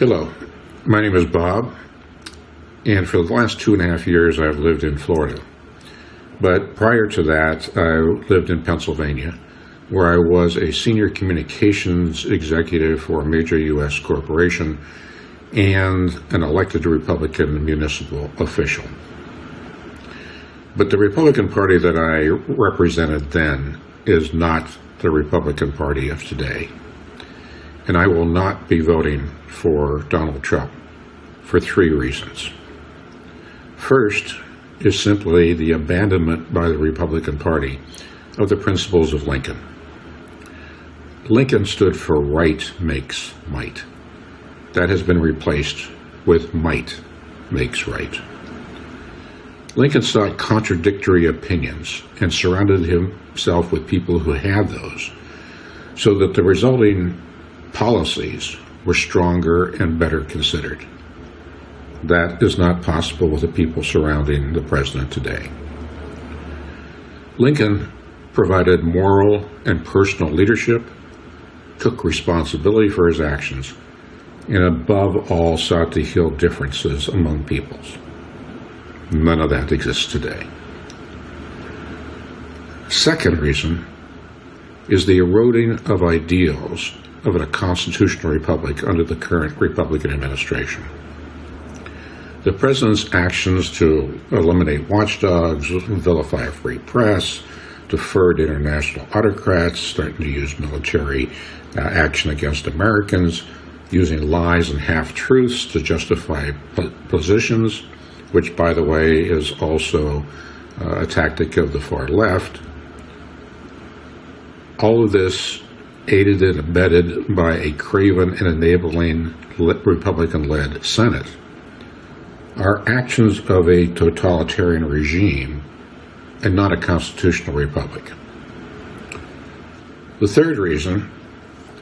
Hello, my name is Bob, and for the last two and a half years I've lived in Florida. But prior to that, I lived in Pennsylvania, where I was a senior communications executive for a major U.S. corporation and an elected Republican municipal official. But the Republican Party that I represented then is not the Republican Party of today. And I will not be voting for Donald Trump for three reasons. First is simply the abandonment by the Republican Party of the principles of Lincoln. Lincoln stood for right makes might. That has been replaced with might makes right. Lincoln sought contradictory opinions and surrounded himself with people who had those so that the resulting policies were stronger and better considered. That is not possible with the people surrounding the president today. Lincoln provided moral and personal leadership, took responsibility for his actions, and above all sought to heal differences among peoples. None of that exists today. Second reason is the eroding of ideals of a constitutional republic under the current Republican administration. The president's actions to eliminate watchdogs, vilify a free press, defer to international autocrats, starting to use military uh, action against Americans, using lies and half-truths to justify positions, which, by the way, is also uh, a tactic of the far left. All of this aided and abetted by a craven and enabling Republican-led Senate are actions of a totalitarian regime and not a constitutional republic. The third reason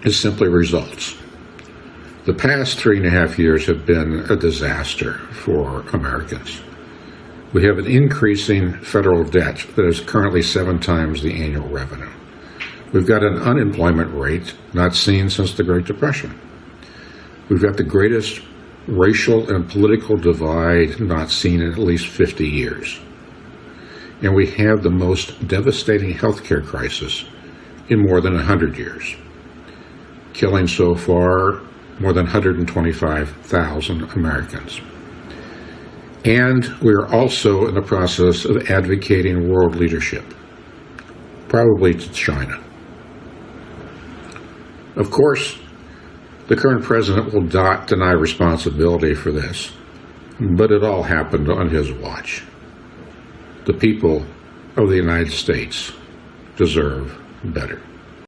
is simply results. The past three and a half years have been a disaster for Americans. We have an increasing federal debt that is currently seven times the annual revenue. We've got an unemployment rate not seen since the Great Depression. We've got the greatest racial and political divide not seen in at least 50 years. And we have the most devastating healthcare crisis in more than 100 years, killing so far more than 125,000 Americans. And we are also in the process of advocating world leadership, probably to China. Of course, the current president will not deny responsibility for this, but it all happened on his watch. The people of the United States deserve better.